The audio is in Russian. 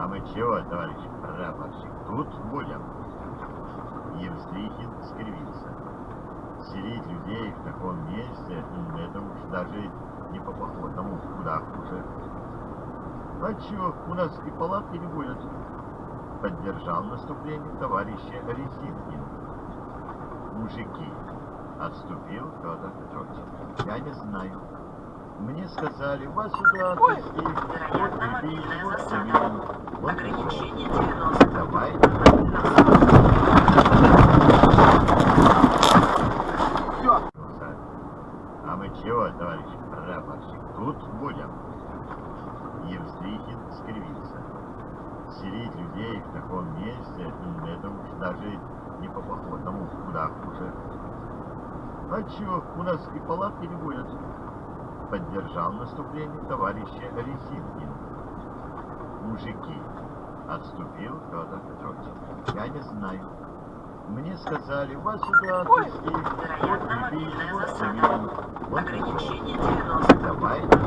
А мы чего, товарищ прапорщик, тут будем? Евстрихин скривился. Селить людей в таком месте, м, это уж даже не по походному, куда хуже. А чего, у нас и палатки не будет. Поддержал наступление товарища Резинкин. Мужики, отступил Федор Петрович. Я не знаю. Мне сказали, вас сюда отвезти. Вот прибили, вот завели. Вот Ограничение всё. 90. Давайте. А мы чего, товарищ тут будем? Евстрихин скривился. Селить людей в таком месте, м, это уж даже не по походному, куда хуже. А чего, у нас и палатки не будет. Поддержал наступление товарища Резинкин. Мужики, Отступил Федор Петрович. Я не знаю. Мне сказали, вас сюда отвезли. Вот и письма. Ограничение 90. Давайте.